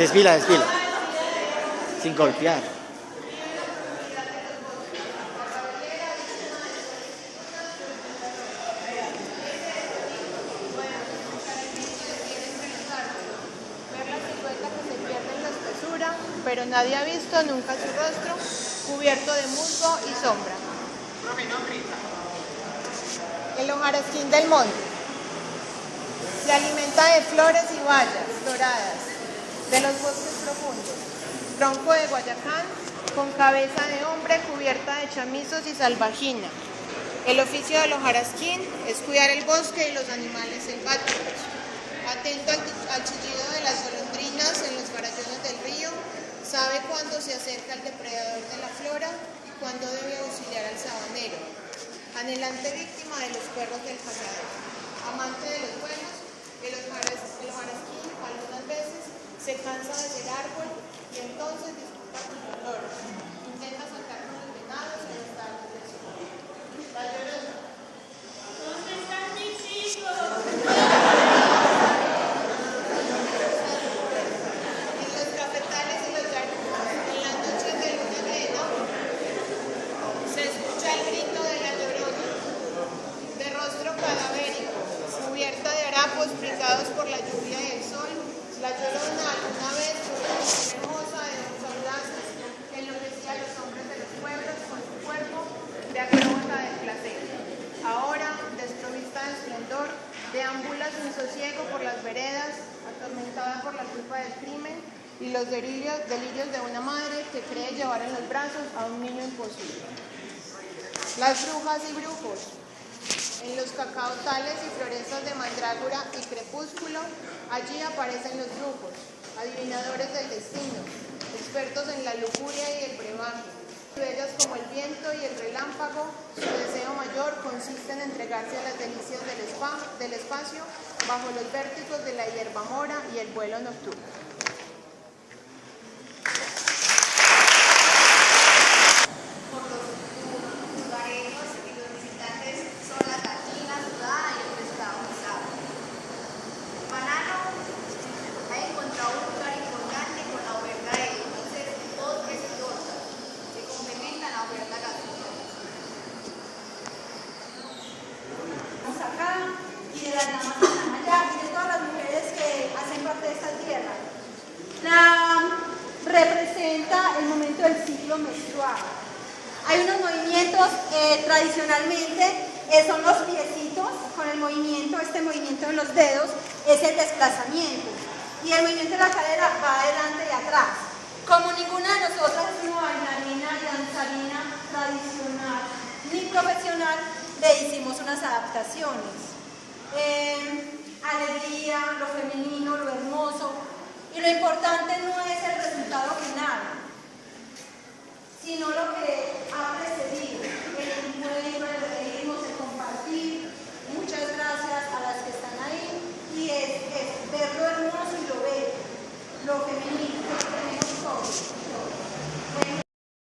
Desfila, desfila. Sin golpear. Pero nadie ha visto nunca su rostro cubierto de musgo y sombra. El hojarasquín del monte. Se alimenta de flores y bayas doradas de los bosques profundos. Tronco de Guayacán con cabeza de hombre cubierta de chamizos y salvajina. El oficio del hojarasquín es cuidar el bosque y los animales selváticos. Atento al, al chillido de las golondrinas en los farallones del río, sabe cuándo se acerca el depredador de la flora y cuándo debe auxiliar al sabanero. Anhelante víctima de los perros del cazador. Amante de los buenos, el hojaras- el hojarasquín algunas veces se cansa de ser árbol y entonces disfruta con los loros. Intenta saltar con los venados y los tallos del sol. La llorona. ¿Dónde están mis hijos? En los cafetales y los llanudos, en las noches de luna llena, se escucha el grito de la llorona, de rostro cadavérico, cubierta de harapos picados por la lluvia el. La llorona alguna vez fue hermosa de ojos audaces que enloquecía a los hombres de los pueblos con su cuerpo de acróbata del placer. Ahora, desprovista de esplendor, deambula sin sosiego por las veredas, atormentada por la culpa del crimen y los delirios, de una madre que cree llevar en los brazos a un niño imposible. Las brujas y brujos. En los cacaotales y florestas y crepúsculo, allí aparecen los brujos, adivinadores del destino, expertos en la lujuria y el brebaje. Bellas como el viento y el relámpago, su deseo mayor consiste en entregarse a las delicias del, spa- del espacio bajo los vértigos de la hierba mora y el vuelo nocturno. por los lugareños y los visitantes son la gallina sudada y el pescado guisado. Banano ha encontrado un lugar importante con la oferta de dulces, postres y tortas que complementan la oferta gastronómica. Estamos acá y de todas las mujeres que hacen parte de esta tierra. La representa el momento del ciclo menstrual. Hay unos movimientos eh, tradicionalmente, eh, son los piecitos con el movimiento, este movimiento de los dedos es el desplazamiento y el movimiento de la cadera va adelante y atrás. Como ninguna de nosotras es una bailarina y danzarina tradicional ni profesional, le hicimos unas adaptaciones. Eh, alegría, lo femenino, lo hermoso. Y lo importante no es el resultado final, sino lo que.